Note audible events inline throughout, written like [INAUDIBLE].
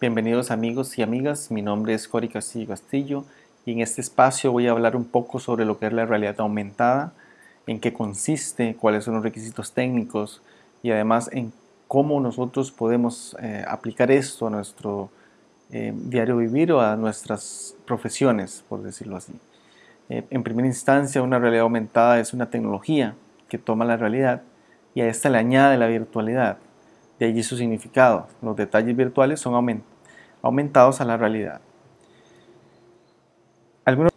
Bienvenidos amigos y amigas, mi nombre es Cori Castillo Castillo y en este espacio voy a hablar un poco sobre lo que es la realidad aumentada, en qué consiste, cuáles son los requisitos técnicos y además en cómo nosotros podemos eh, aplicar esto a nuestro eh, diario vivir o a nuestras profesiones, por decirlo así. Eh, en primera instancia, una realidad aumentada es una tecnología que toma la realidad y a esta le añade la virtualidad de allí su significado. Los detalles virtuales son aumentados a la realidad. Algunos,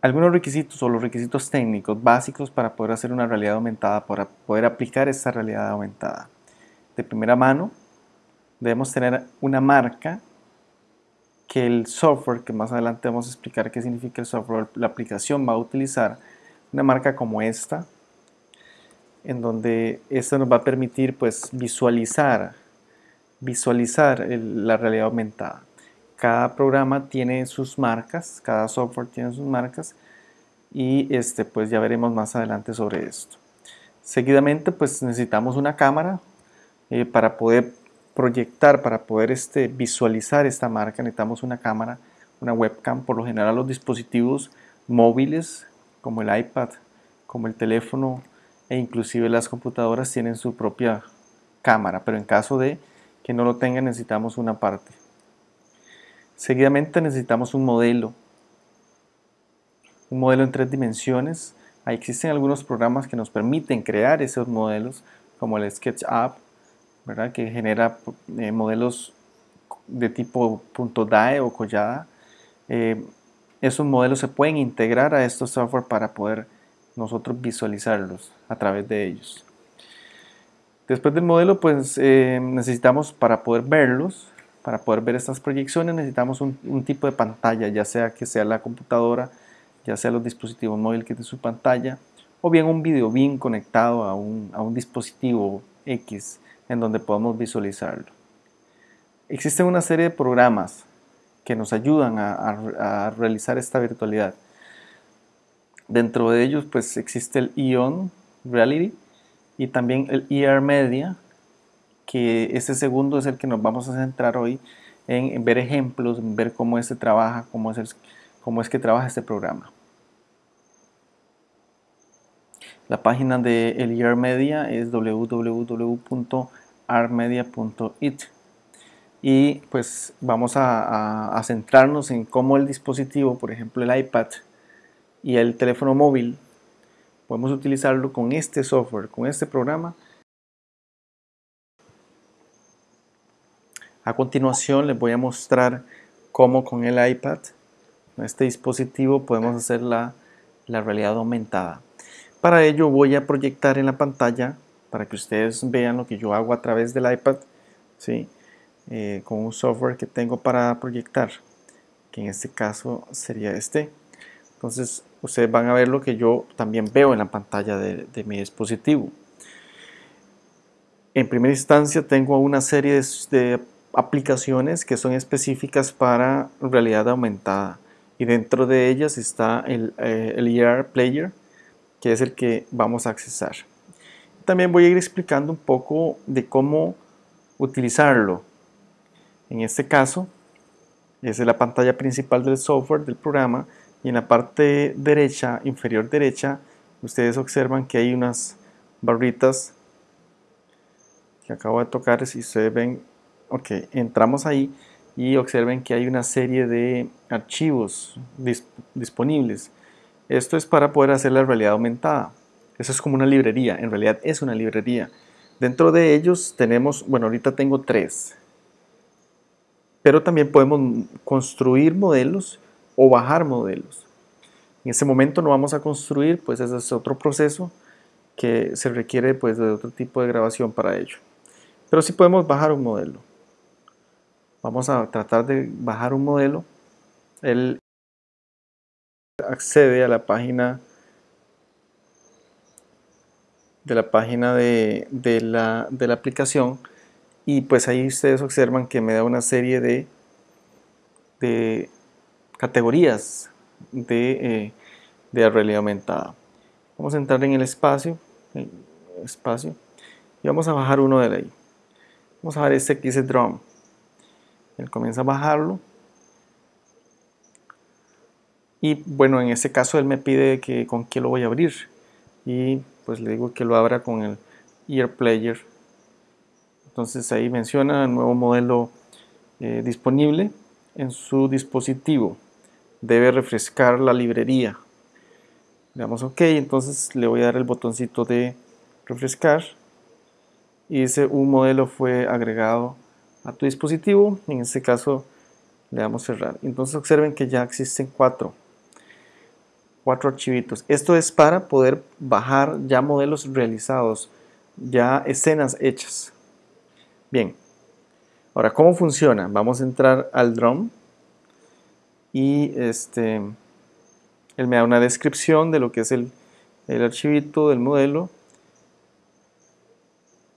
algunos requisitos o los requisitos técnicos básicos para poder hacer una realidad aumentada, para poder aplicar esta realidad aumentada. De primera mano, debemos tener una marca que el software, que más adelante vamos a explicar qué significa el software, la aplicación va a utilizar una marca como esta, en donde esto nos va a permitir pues visualizar, visualizar la realidad aumentada. Cada programa tiene sus marcas, cada software tiene sus marcas y este pues ya veremos más adelante sobre esto. Seguidamente pues necesitamos una cámara eh, para poder proyectar, para poder este, visualizar esta marca necesitamos una cámara, una webcam, por lo general los dispositivos móviles como el iPad, como el teléfono e inclusive las computadoras tienen su propia cámara, pero en caso de que no lo tengan necesitamos una parte. Seguidamente necesitamos un modelo, un modelo en tres dimensiones. Ahí existen algunos programas que nos permiten crear esos modelos, como el SketchUp, ¿verdad? que genera eh, modelos de tipo .dae o collada. Eh, esos modelos se pueden integrar a estos software para poder nosotros visualizarlos a través de ellos. Después del modelo, pues eh, necesitamos para poder verlos, para poder ver estas proyecciones, necesitamos un, tipo de pantalla, ya sea que sea la computadora, ya sea los dispositivos móviles que tienen su pantalla, o bien un video bien conectado a un, dispositivo X en donde podamos visualizarlo. Existen una serie de programas que nos ayudan a realizar esta virtualidad. Dentro de ellos pues existe el Ion Reality y también el ER Media, que ese segundo es el que nos vamos a centrar hoy en, ver ejemplos, en ver cómo este trabaja, cómo es, cómo es que trabaja este programa. La página de el ER Media es www.armedia.it y pues vamos a centrarnos en cómo el dispositivo, por ejemplo el iPad, y el teléfono móvil, podemos utilizarlo con este software, con este programa. A continuación les voy a mostrar cómo con el iPad, con este dispositivo, podemos hacer la, realidad aumentada. Para ello voy a proyectar en la pantalla para que ustedes vean lo que yo hago a través del iPad, ¿sí? Eh, con un software que tengo para proyectar, que en este caso sería este. Entonces ustedes van a ver lo que yo también veo en la pantalla de, mi dispositivo. En primera instancia tengo una serie de, aplicaciones que son específicas para realidad aumentada y dentro de ellas está el, eh, ER Player que es el que vamos a accesar. También voy a ir explicando un poco de cómo utilizarlo. En este caso, es la pantalla principal del software del programa y en la parte derecha, inferior derecha, ustedes observan que hay unas barritas que acabo de tocar, si ustedes ven, ok, entramos ahí y observen que hay una serie de archivos disponibles. Esto es para poder hacer la realidad aumentada. Eso es como una librería, en realidad es una librería. Dentro de ellos tenemos, bueno, ahorita tengo tres, pero también podemos construir modelos o bajar modelos. En ese momento no vamos a construir, pues ese es otro proceso que se requiere pues de otro tipo de grabación para ello. Pero sí podemos bajar un modelo. Vamos a tratar de bajar un modelo. Él accede a la página de la página de, de la aplicación y pues ahí ustedes observan que me da una serie de, de categorías de, eh, de realidad aumentada. Vamos a entrar en el espacio, espacio y vamos a bajar uno de ahí. Vamos a ver este que dice Drum. Él comienza a bajarlo. Y bueno, en este caso él me pide que con qué lo voy a abrir. Y pues le digo que lo abra con el Ear Player. Entonces ahí menciona el nuevo modelo eh, disponible en su dispositivo. Debe refrescar la librería. Le damos OK, entonces le voy a dar el botoncito de refrescar. Y dice un modelo fue agregado a tu dispositivo. En este caso le damos cerrar. Entonces observen que ya existen cuatro cuatro archivitos. Esto es para poder bajar ya modelos realizados, ya escenas hechas. Bien, ahora ¿cómo funciona? Vamos a entrar al drum y este, él me da una descripción de lo que es el, el archivito del modelo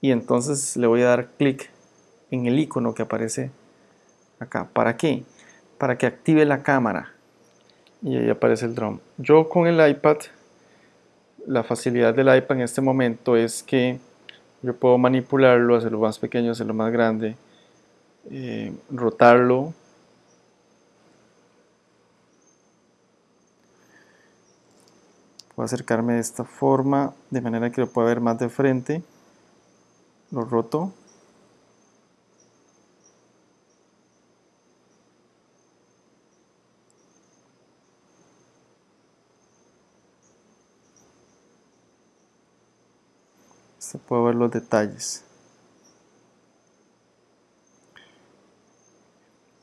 y entonces le voy a dar clic en el icono que aparece acá. ¿Para qué? Para que active la cámara y ahí aparece el drum. Yo con el iPad, la facilidad del iPad en este momento es que yo puedo manipularlo, hacerlo más pequeño, hacerlo más grande, eh, rotarlo. Puedo acercarme de esta forma, de manera que lo pueda ver más de frente. Lo roto. se puede ver los detalles.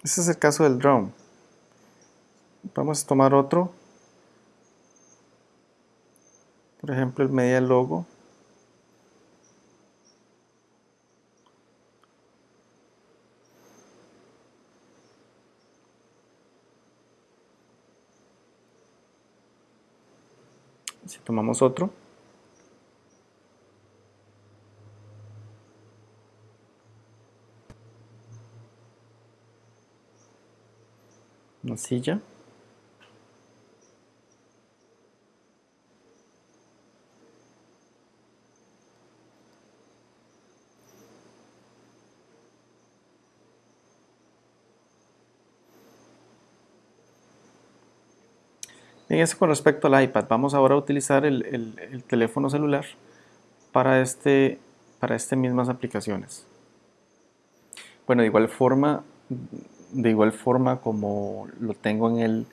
Este es el caso del drone. Vamos a tomar otro. Por ejemplo, el media logo. Si tomamos otro. una silla. Bien, eso con respecto al iPad. Vamos ahora a utilizar el, teléfono celular para, este, para este mismas aplicaciones. Bueno, de igual forma, de igual forma como lo tengo en el,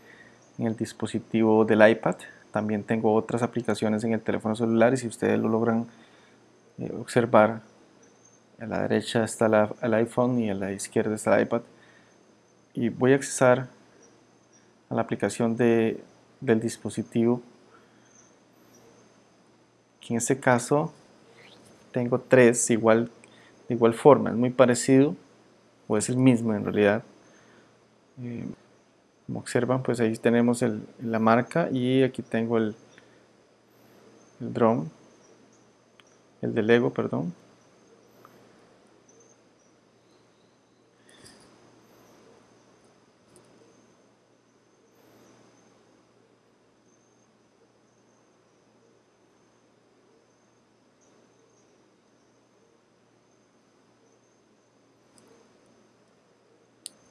en el dispositivo del iPad, también tengo otras aplicaciones en el teléfono celular y si ustedes lo logran eh, observar, a la derecha está el iPhone y a la izquierda está el iPad. Y voy a accesar a la aplicación de, del dispositivo. Que en este caso tengo tres igual, de igual forma, es muy parecido, o es el mismo en realidad. Eh, como observan, pues ahí tenemos la marca y aquí tengo el, el drone, el de Lego, perdón.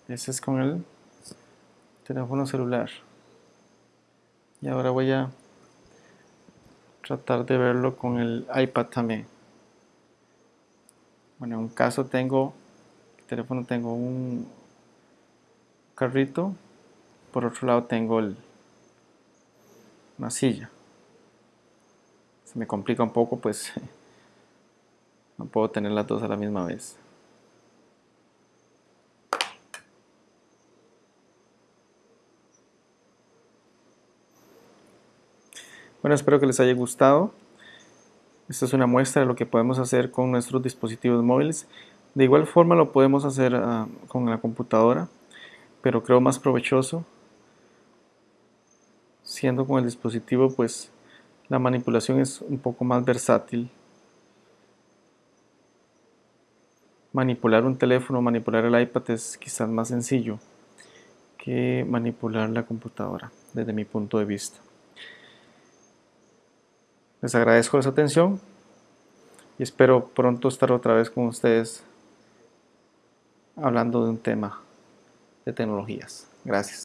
Ese es con el teléfono celular. Y ahora voy a tratar de verlo con el iPad también. Bueno en un caso tengo el teléfono tengo un carrito por otro lado tengo el, una silla. Se me complica un poco pues [LAUGHS] no puedo tener las dos a la misma vez Bueno, espero que les haya gustado. Esta es una muestra de lo que podemos hacer con nuestros dispositivos móviles. De igual forma lo podemos hacer ah, con la computadora, pero creo más provechoso. Siendo con el dispositivo, pues la manipulación es un poco más versátil. Manipular un teléfono, manipular el iPad es quizás más sencillo que manipular la computadora, desde mi punto de vista. Les agradezco su atención y espero pronto estar otra vez con ustedes hablando de un tema de tecnologías. Gracias.